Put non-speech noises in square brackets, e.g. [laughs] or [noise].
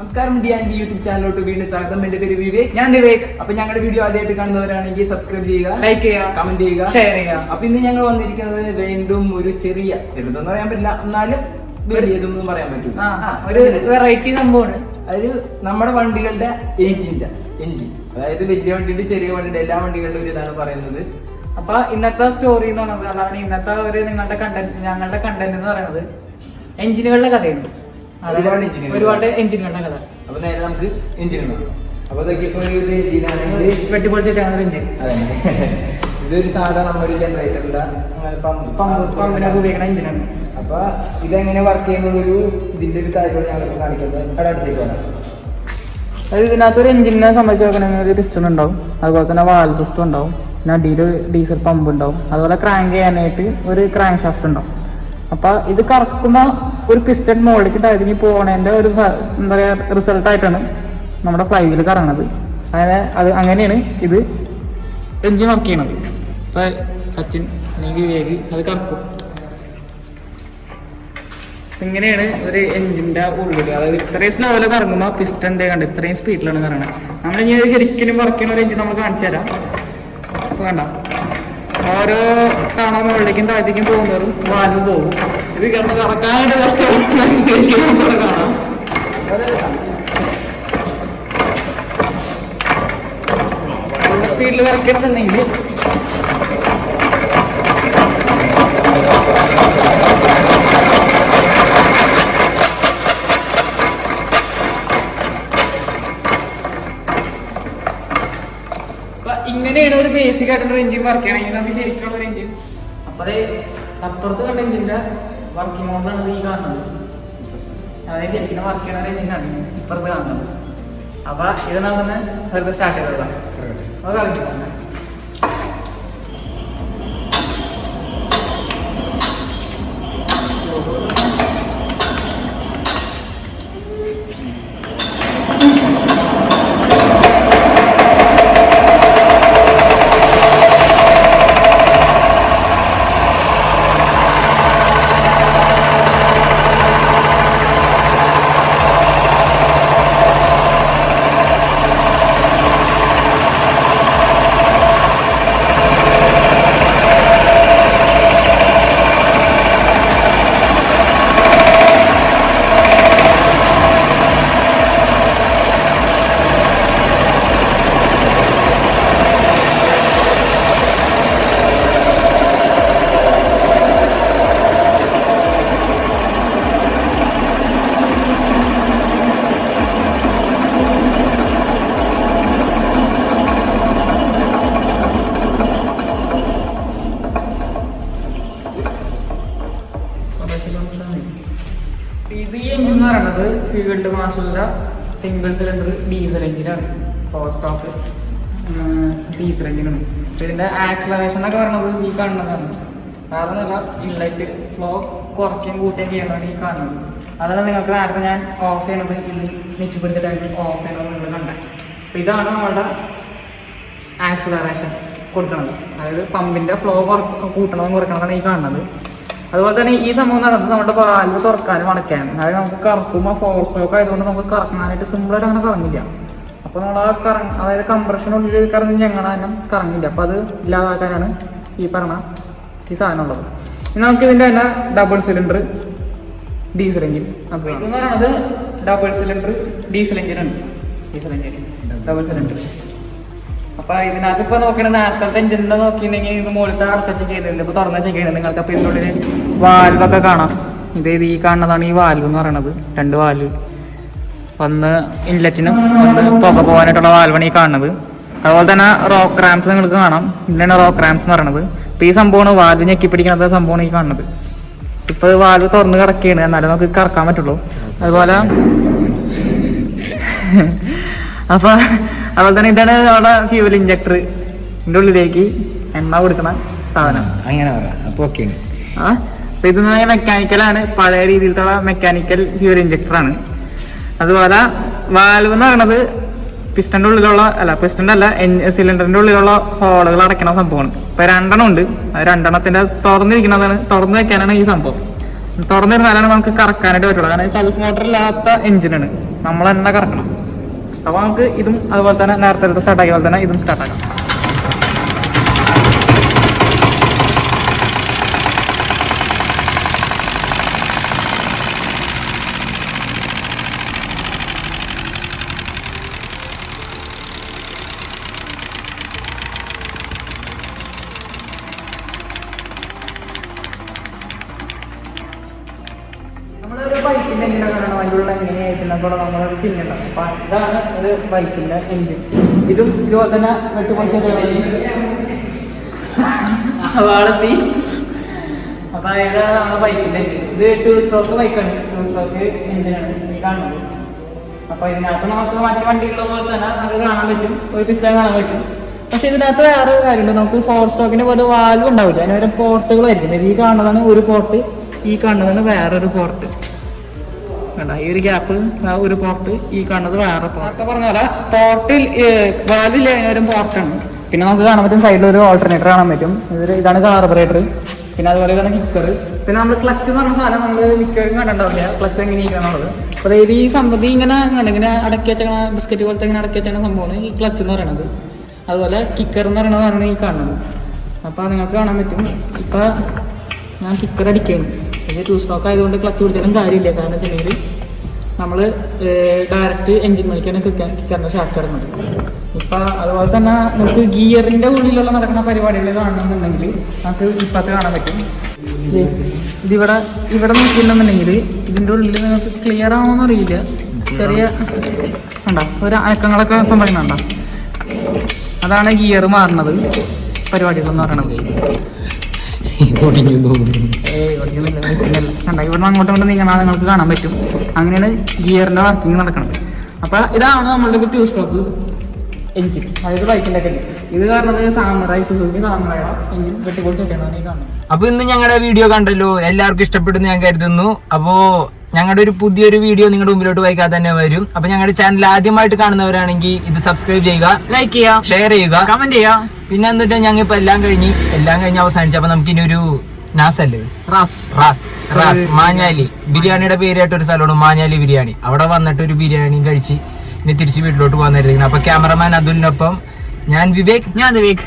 നമസ്കാരം. D and B YouTube ചാനലിലോട്ട് വീണ്ടും സ്വാഗതം. എന്റെ പേര് വിവേക്. ഞാൻ വിവേക്. അപ്പൊ ഞങ്ങളുടെ വീഡിയോ ആദ്യമായിട്ട് കാണുന്നവരാണെങ്കിൽ സബ്സ്ക്രൈബ് ചെയ്യുക ലൈക്ക് ചെയ്യുക കമന്റ് ചെയ്യുക. ഷെയർ ചെയ്യുക. അപ്പൊ ഇന്ന് ഞങ്ങൾ വന്നിരിക്കുന്നത് വീണ്ടും ഒരു ചെറിയ ചെറുതെന്ന് പറയാൻ പറ്റില്ല. എന്നാലും വലിയതൊന്നും പറയാൻ പറ്റില്ല ഒരു വെറൈറ്റി സംഭവമാണ്. അതായത് നമ്മുടെ വണ്ടികളുടെ എഞ്ചിന്റെ എഞ്ചിൻ അതായത് വലിയ വണ്ടിയുണ്ട് ചെറിയ വണ്ടിയുണ്ട് എല്ലാ വണ്ടികളുടെ ഒരു ഇതാണ് പറയുന്നത്. അപ്പൊ ഇന്നത്തെ സ്റ്റോറി എന്ന് പറയുന്നത് അതാണ് ഇന്നത്തെ ഒരു നിങ്ങളുടെ കണ്ടന്റ് ഞങ്ങളുടെ കണ്ടന്റ് എന്ന് പറയുന്നത് എഞ്ചിനുകളുടെ കഥയാണ്. ഒരുപാട് എഞ്ചിനുകൾ. ഒരുപാട് എഞ്ചിനുകളുടെ കഥ. അപ്പൊ നേരെ നമുക്ക് എഞ്ചിൻ നോക്കാം. അപ്പൊ ഇതൊക്കെ ഇപ്പൊ ഒരു എഞ്ചിനാണെങ്കിൽ വെട്ടിപ്പൊളിച്ച് വെച്ചാണ് എഞ്ചിൻ അതെ ഇതൊരു സാധാരണ നമ്മൊരു ജനറേറ്ററിന്റെ പമ്പ് പമ്പിനെ ഉപയോഗിക്കുന്ന എഞ്ചിനാണ് അപ്പൊ ഇതെങ്ങനെ വർക്ക് ചെയ്യുന്നത് ഒരു ഇതിന്റെ ഒരു കാര്യമാണ് ഞങ്ങൾക്ക് കാണിക്കുന്നത് അവിടെ അടുത്തേക്ക് വരാം. അതായത് ഇതിനകത്ത് എഞ്ചിനെ സംബന്ധിച്ച് നോക്കണമെങ്കിൽ ഒരു പിസ്റ്റൺ ഉണ്ടാവും. അതുപോലെ തന്നെ വാൽ സിസ്റ്റം ഉണ്ടാവും. പിന്നെ അടിയിൽ ഡീസൽ പമ്പ് ഉണ്ടാവും. അതുപോലെ ക്രാങ്ക് ചെയ്യാനായിട്ട് ഒരു ക്രാങ്ക് ഷാഫ്റ്റ് ഉണ്ടാവും. അപ്പൊ ഇത് കറക്കുമ്പോൾ ഒരു പിസ്റ്റൺ മുകളിലേക്ക് തഴുകി പോകണേന്റെ ഒരു എന്താ പറയാ റിസൾട്ട് ആയിട്ടാണ് നമ്മുടെ ഫ്ലൈ വീൽ കറങ്ങുന്നത് അങ്ങനെ അത് അങ്ങനെയാണ് ഇത് എഞ്ചിൻ വർക്ക് ചെയ്യണത്. ഇപ്പൊ സച്ചിൻ അല്ലെങ്കിൽ വിവേക് അത് കറക്കും. ഇങ്ങനെയാണ് ഒരു എഞ്ചിന്റെ ഉള്ളിൽ അതായത് ഇത്രയും സ്ലോയിൽ കറങ്ങുമ്പോൾ പിസ്റ്റൺ കണ്ട് ഇത്രയും സ്പീഡിലാണ് കറങ്ങുന്നത് ഇത് ശരിക്കും വർക്ക് ചെയ്യണ ഒരു എഞ്ചിൻ നമ്മൾ കാണിച്ചു തരാം. കണ്ട? ഓരോ തവണ മുകളിലേക്കും താഴത്തേക്കും പോകുന്നവരും വാൽവ് പോകും ഇത് കിടന്ന് കറക്കാനായിട്ട് കഷ്ടപ്പെടുന്ന കാണാം. സ്പീഡിൽ കറക്കണമെന്നുണ്ടെങ്കിൽ അപ്പൊ ഇങ്ങനെയാണ് ഒരു ബേസിക് ആയിട്ടുള്ള എഞ്ചിൻ വർക്ക് ചെയ്യണമെങ്കിൽ നമുക്ക് ശരിക്കുള്ള ഒരു എഞ്ചിൻ അപ്പൊ അത് അപ്പുറത്ത് കണ്ട എഞ്ചിന്റെ വർക്കിംഗ് മോഡാണ് ഈ കാണുന്നത്. അതായത് ശരിക്കും വർക്ക് ചെയ്യണ ഒരു എഞ്ചിനാണ് ഇപ്പുറത്ത് കാണുന്നത്. അപ്പൊ ഇത് നമുക്ക് വെറുതെ സ്റ്റാർട്ട് ചെയ്തതാണ് അത് കളിക്കാം ഇത് ഈ എഞ്ചിൻ എന്ന് പറയുന്നത് ഫീൽഡ് മാർഷലിന്റെ സിംഗിൾ സിലിണ്ടർ ഡീസൽ എഞ്ചിനാണ് പവർ സ്റ്റോക്ക് ഡീസൽ എഞ്ചിനാണ് ഇതിന്റെ ആക്സലറേഷൻ എന്നൊക്കെ പറയുന്നത് ഈ കാണുന്നതാണ്. കാരണമല്ല ഇൻലൈറ്റ് ഫ്ലോ കുറയ്ക്കുകയും കൂട്ടുകയും ചെയ്യണമെന്ന് ഈ കാണുന്നത്. അതാണ് നിങ്ങൾക്ക് നേരത്തെ ഞാൻ ഓഫ് ചെയ്യണത്. ഇത് നെറ്റ് ഓഫ് ചെയ്യണമെന്ന് നിങ്ങൾ കണ്ടത് അപ്പൊ ഇതാണ് നമ്മളുടെ ആക്സലറേഷൻ കൊടുക്കുന്നത് അതായത് പമ്പിന്റെ ഫ്ലോ കുറ കൂട്ടണതും കുറയ്ക്കണതാണ് ഈ കാണുന്നത്. അതുപോലെ തന്നെ ഈ സംഭവം നടന്നത് നമ്മുടെ വാൽവ് തുറക്കാനും അടയ്ക്കാനും. അതായത് നമുക്ക് കറക്കുമ്പോൾ ഫോർ സ്ട്രോക്ക് ആയതുകൊണ്ട് നമുക്ക് കറങ്ങാനായിട്ട് സിമ്പിളായിട്ട് അങ്ങനെ കറങ്ങില്ല. അപ്പോൾ നമ്മൾ ആ കറ അതായത് കംപ്രഷനുള്ളിൽ കറങ്ങി ഞങ്ങളാനും കറങ്ങില്ല. അപ്പോൾ അത് ഇല്ലാതാക്കാനാണ് ഈ പറഞ്ഞ ഈ സാധനം ഉള്ളത്. ഇനി നമുക്ക് ഇതിന്റെ തന്നെ ഡബിൾ സിലിണ്ടർ ഡീസൽ എഞ്ചിൻ അപ്പോൾ പറയുന്നത് ഡബിൾ സിലിണ്ടർ ഡീസൽ എഞ്ചിനാണ് ഡീസൽ എഞ്ചിൻ ഡബിൾ സിലിണ്ടർ അപ്പൊ ഇതിനകത്ത് ഇപ്പൊ നോക്കണ നേരത്തെ എഞ്ചിനെ നോക്കിയിട്ടുണ്ടെങ്കിൽ ഇത് മുകളിലത്തെ അടച്ചു ചെയ്യുന്നുണ്ട് ഇപ്പൊ തുറന്ന ചെയ്യുന്നത് നിങ്ങൾക്ക് അപ്പൊ ഇതിനുള്ളിൽ വാൽവൊക്കെ കാണാം. ഇത് ഈ കാണുന്നതാണ് ഈ വാൽവ് എന്ന് പറയണത്. രണ്ട് വാൽവ് ഒന്ന് ഇൻലെറ്റിനും ഒന്ന് പുക പോകാനായിട്ടുള്ള വാൽവാണ് ഈ കാണുന്നത്. അതുപോലെ തന്നെ റോക്ക് ക്രാംസ് നിങ്ങൾക്ക് കാണാം. ഇതിലാണ് റോക്ക് ക്രാംസ് എന്ന് പറയുന്നത് അപ്പൊ ഈ സംഭവമാണ് വാൽവ് ഞെക്കി പിടിക്കുന്ന സംഭവമാണ് ഈ കാണുന്നത്. ഇപ്പൊ വാൽവ് തുറന്ന് കിടക്കുകയാണ്. എന്നാലും നമുക്ക് കറക്കാൻ പറ്റുള്ളൂ. അതുപോലെ [laughs] അപ്പൊ അതുപോലെ തന്നെ ഇതാണ് അവിടെ ഫ്യൂവൽ ഇഞ്ചക്ടർ ഇതിന്റെ ഉള്ളിലേക്ക് എണ്ണ കൊടുക്കുന്ന സാധനം. അങ്ങനെ പറയാം അപ്പൊ ഓക്കെ ആ അപ്പൊ ഇത് മെക്കാനിക്കലാണ് പഴയ രീതിയിലുള്ള മെക്കാനിക്കൽ ഫ്യൂവൽ ഇഞ്ചക്ടർ ആണ്. അതുപോലെ വാൽവ് എന്ന് പറയുന്നത് പിസ്റ്റന്റെ ഉള്ളിലുള്ള അല്ല പിസ്റ്റന്റെ അല്ല സിലിണ്ടറിന്റെ ഉള്ളിലുള്ള ഹോളുകൾ അടയ്ക്കണ സംഭവമാണ്. ഇപ്പൊ രണ്ടെണ്ണം ഉണ്ട്. ആ രണ്ടെണ്ണത്തിന്റെ തുറന്നിരിക്കുന്നതാണ് തുറന്നു വെക്കാനാണ് ഈ സംഭവം. തുറന്നിരുന്നാലാണ് നമുക്ക് കറക്കാനായിട്ട് പറ്റുള്ളൂ. കാരണം സെൽഫ് മോട്ടർ ഇല്ലാത്ത എഞ്ചിനാണ് നമ്മൾ തന്നെ കറക്കണം. അപ്പൊ നമുക്ക് ഇതും അതുപോലെ തന്നെ നേരത്തെ സ്റ്റാർട്ടാക്കിയ പോലെ തന്നെ ഇതും സ്റ്റാർട്ട് കൂടെ നമ്മളൊരു ചിഹ്നുണ്ടാവും അപ്പൊ ഇതാണ് ഒരു ബൈക്കിന്റെ എഞ്ചിൻ ഇതും ഇതുപോലെ തന്നെ ഇത് ടു സ്ട്രോക്ക് ബൈക്കാണ്. ടു സ്ട്രോക്ക് എൻജിനാണ് കാണുന്നത്. അപ്പോൾ കാണാൻ കാണാൻ പക്ഷെ ഇതിനകത്ത് വേറെ കാര്യമുണ്ട്. നമുക്ക് ഫോർ സ്ട്രോക്കിന് പോലെ വാൽവ് ഉണ്ടാവില്ല. അതിന് വരെ പോർട്ടുകളായിരിക്കും ഈ കാണുന്നതാണ് ഒരു പോർട്ട് ഈ കാണുന്നതാണ് വേറൊരു പോർട്ട് കണ്ട? ഈ ഒരു ഗ്യാപ്പ് ഒരു പോർട്ട് ഈ കാണുന്നത് വേറെ പോർട്ട് പറഞ്ഞ പോർട്ടിൽ വാലിൽ അതിനൊരു പോർട്ടാണ് പിന്നെ നമുക്ക് കാണാൻ പറ്റും സൈഡിൽ ഒരു ഓൾട്ടർനേറ്റർ കാണാൻ പറ്റും. ഇതൊരു ഇതാണ് കാർബറേറ്റർ പിന്നെ അതുപോലെ ഇതാണ് കിക്കർ പിന്നെ നമ്മൾ ക്ലച്ച് എന്ന് പറഞ്ഞ സാധനം നമ്മൾ മിക്കവരും കണ്ടിട്ടുണ്ടാവില്ല? ക്ലച്ച് എങ്ങനെ അപ്പോൾ അതായത് ഈ സംഭവം ഇങ്ങനെ ഇങ്ങനെ അടക്കി വെച്ച ബിസ്ക്കറ്റ് പോലത്തെ ഇങ്ങനെ അടക്കി വെച്ചാണ് സംഭവമാണ് ഈ ക്ലച്ച് എന്ന് പറയുന്നത് അതുപോലെ കിക്കർ എന്ന് പറയുന്നതാണ് ഈ കാണുന്നത്. അപ്പോൾ നിങ്ങൾക്ക് കാണാൻ പറ്റും. ഇപ്പോൾ ഞാൻ കിക്കർ അടിക്കുകയാണ് ഇത് ടു സ്റ്റോക്ക് ആയതുകൊണ്ട് ക്ലച്ച് പിടിച്ചാലും കാര്യമില്ല. കാരണം വെച്ചിട്ടുണ്ടെങ്കിൽ നമ്മൾ ഡയറക്റ്റ് എൻജിൻ മണിക്കാണ് കിക്കറിന്റെ ഷാർട്ട് ഇടുന്നത് ഇപ്പം അതുപോലെ തന്നെ നമുക്ക് ഗിയറിന്റെ ഉള്ളിലുള്ള നടക്കുന്ന പരിപാടികൾ കാണണമെന്നുണ്ടെങ്കിൽ നമുക്ക് ഇപ്പത്തെ കാണാൻ പറ്റും. ഇതിവിടെ ഇവിടെ നോക്കിയിട്ടുണ്ടെന്നുണ്ടെങ്കിൽ ഇതിന്റെ ഉള്ളിൽ നിങ്ങൾക്ക് ക്ലിയർ ആവുമെന്ന് അറിയില്ല. ചെറിയ കണ്ടോ? ഒരു അനക്കങ്ങളൊക്കെ സംഭവിക്കുന്നുണ്ടോ? അതാണ് ഗിയർ മാറുന്നത് പരിപാടികൾ എന്ന് കണ്ട ഇവിടുന്ന് അങ്ങോട്ട് നീങ്ങണം നീങ്ങണ നിങ്ങൾക്ക് കാണാൻ പറ്റും. അങ്ങനെയാണ് ഗിയറിന്റെ വർക്കിംഗ് നടക്കുന്നത്. അപ്പൊ ഇതാണ് നമ്മളുടെ ടൂ സ്ട്രോക്ക് എഞ്ചിൻ അതായത് ബൈക്കിന്റെ ഒക്കെ ഇത് കാരണം സാമറായി സുസുക്കി സാമറായുടെ എഞ്ചിൻ വെട്ടിപ്പൊളിച്ച് വെച്ചാണ് കാണുന്നത്. അപ്പൊ ഇന്ന് ഞങ്ങളുടെ വീഡിയോ കണ്ടല്ലോ എല്ലാവർക്കും ഇഷ്ടപ്പെടുന്നു ഞാൻ കരുതുന്നു. അപ്പോ ഞങ്ങളുടെ ഒരു പുതിയൊരു വീഡിയോ നിങ്ങളുടെ മുമ്പിലോട്ട് വൈകാതെ തന്നെ വരും. അപ്പൊ ഞങ്ങളുടെ ചാനൽ ആദ്യമായിട്ട് കാണുന്നവരാണെങ്കിൽ ഇത് സബ്സ്ക്രൈബ് ചെയ്യുക ലൈക്ക് ചെയ്യുക ഷെയർ ചെയ്യുക. കമന്റ് ചെയ്യാം പിന്നെ എന്നിട്ട് ഞങ്ങൾ ഇപ്പൊ എല്ലാം കഴിഞ്ഞ് എല്ലാം കഴിഞ്ഞ് അവസാനിച്ചു അപ്പൊ നമുക്ക് ഇനി ഒരു നാസല്ലേ? റാസ്. റാസ്. റാസ്. മാഞ്ഞാലി. ബിരിയാണിയുടെ പേരായിട്ട് ഒരു സ്ഥലമാണ് മാഞ്ഞാലി ബിരിയാണി. അവിടെ വന്നിട്ട് ഒരു ബിരിയാണി കഴിച്ച് ഇനി തിരിച്ച് വീട്ടിലോട്ട് പോകാൻ നേരത്തേക്കാണ് അപ്പൊ ക്യാമറമാൻ അതുലിനൊപ്പം ഞാൻ വിവേക്. ഞാൻ വിവേക്.